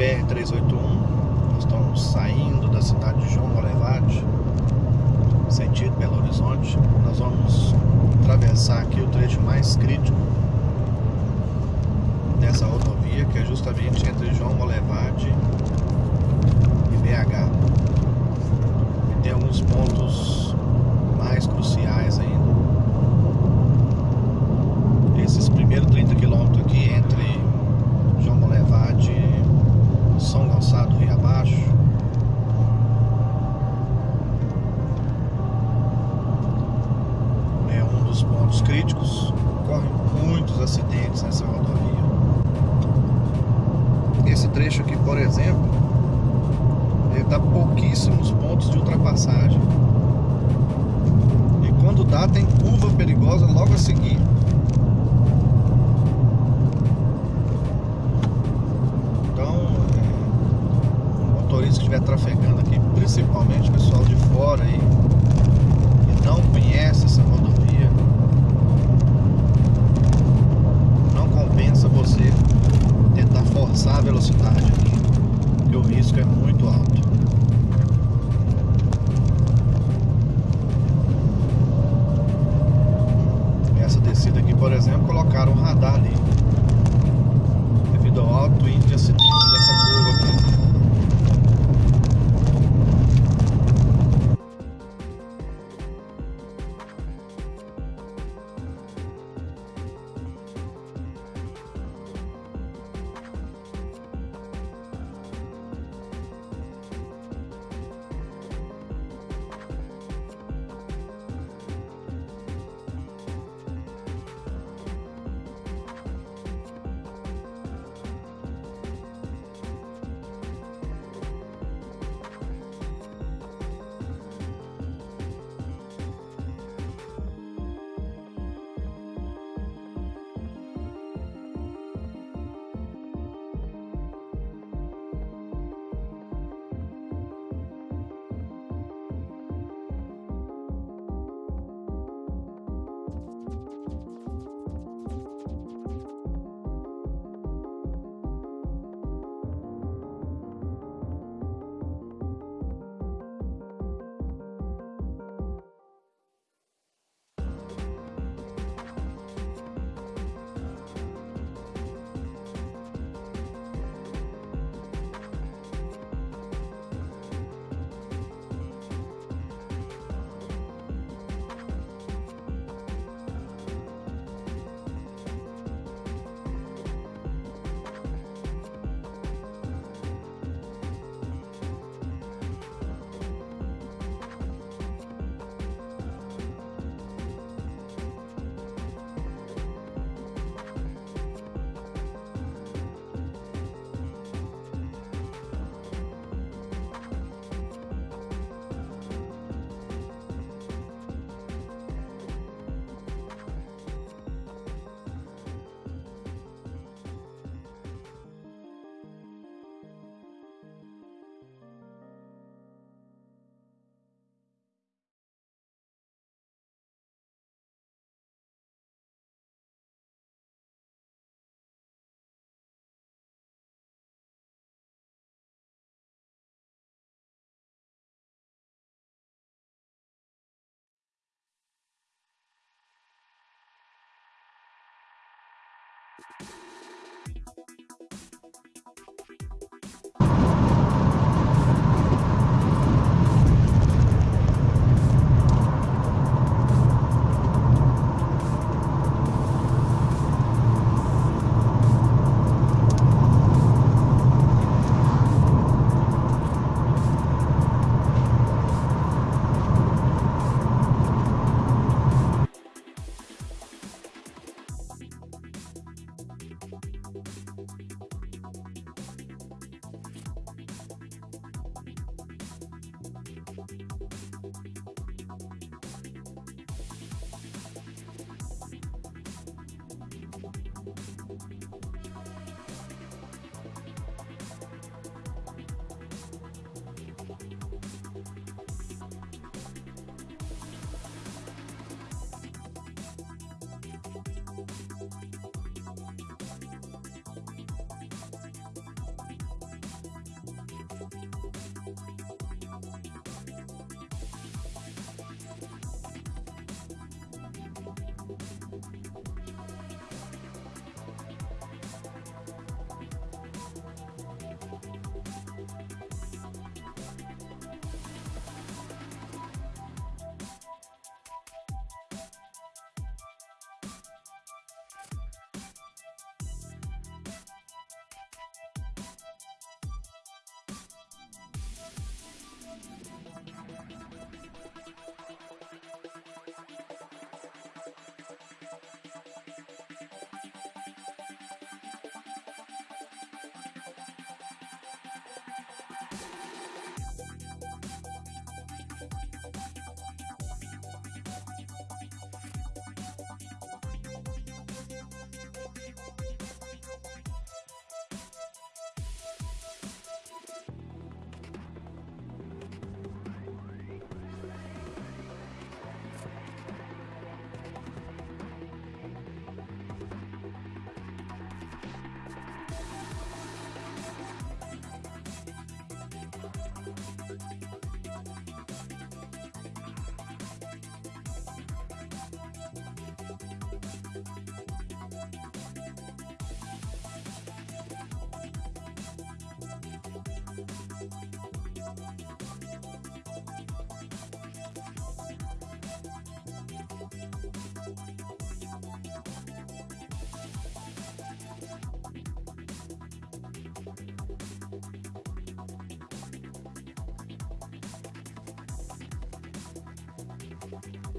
BR-381 Nós estamos saindo da cidade de João Molevade Sentido Belo Horizonte. Nós vamos atravessar aqui o trecho mais crítico Dessa rodovia Que é justamente entre João Molevade e BH E tem alguns pontos mais cruciais ainda. Esses primeiros 30 quilômetros aqui entre João Molevade e São Gonçalo Rio Abaixo é um dos ocorrem muitos acidentes nessa rodovia. Esse trecho aqui por exemplo ele dá pouquíssimos pontos de ultrapassagem. E quando dá tem curva perigosa logo a seguir. Motorista que estiver trafegando aqui, principalmente pessoal de fora aí, que não conhece essa Scorpio.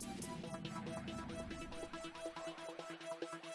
We'll be right back.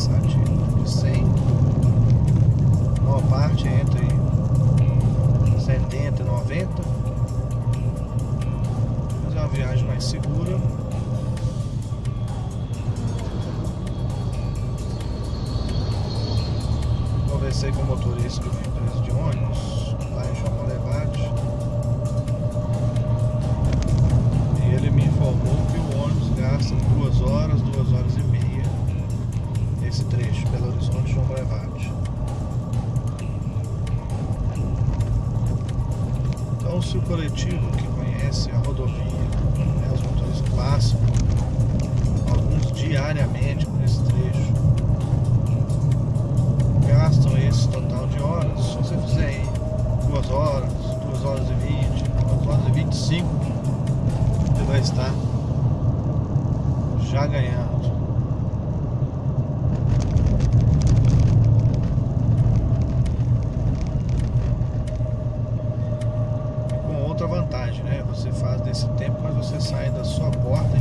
sabe? De 100. Boa parte é entre 70 e 90. Mas é uma viagem mais segura. vai estar já ganhado. Com outra vantagem, né? Você faz desse tempo, mas você sai da sua porta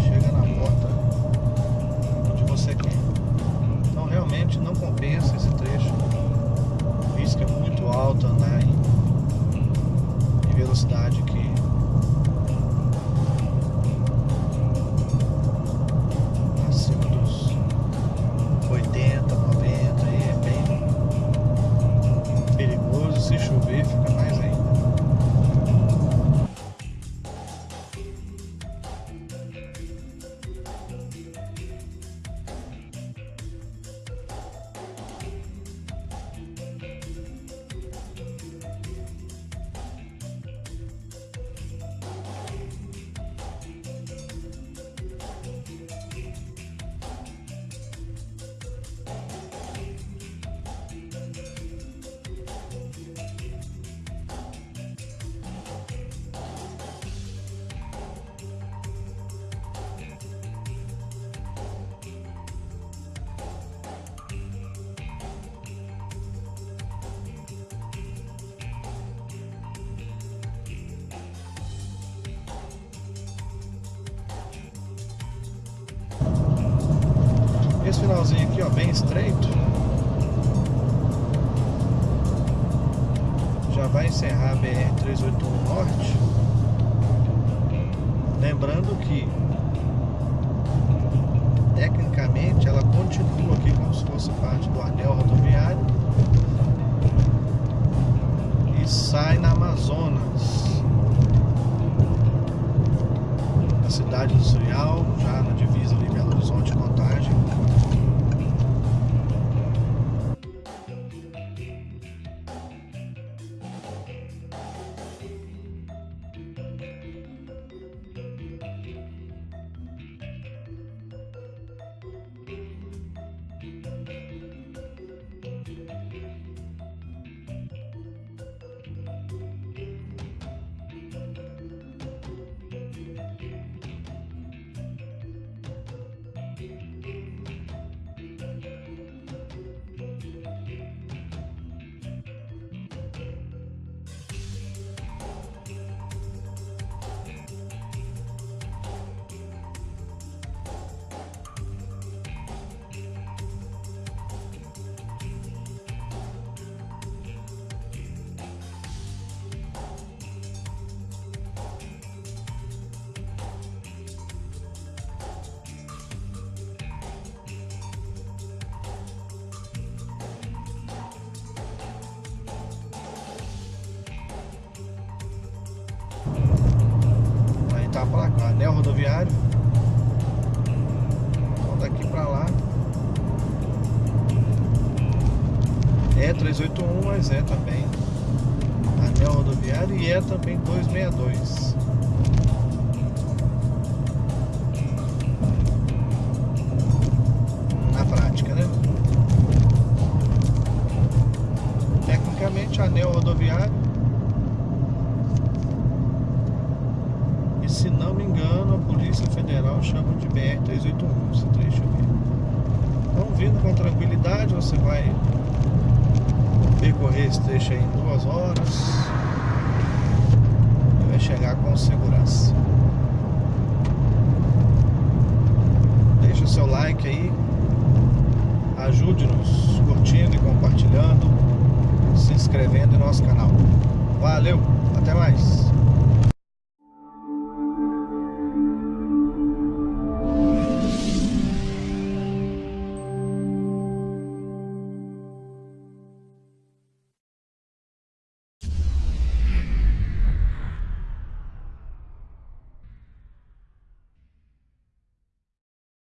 bem estreito. Já vai encerrar a BR-381 Norte. Lembrando que, tecnicamente, ela continua rodoviário. Então daqui pra lá. É 381, mas é também anel rodoviário e é também 262. Na prática, né? Tecnicamente anel rodoviário Polícia Federal chama de BR-381 esse trecho aqui. Então, vindo com tranquilidade, você vai percorrer esse trecho aí em duas horas e vai chegar com segurança. Deixa o seu like aí, ajude-nos curtindo e compartilhando, se inscrevendo no nosso canal. Valeu, até mais!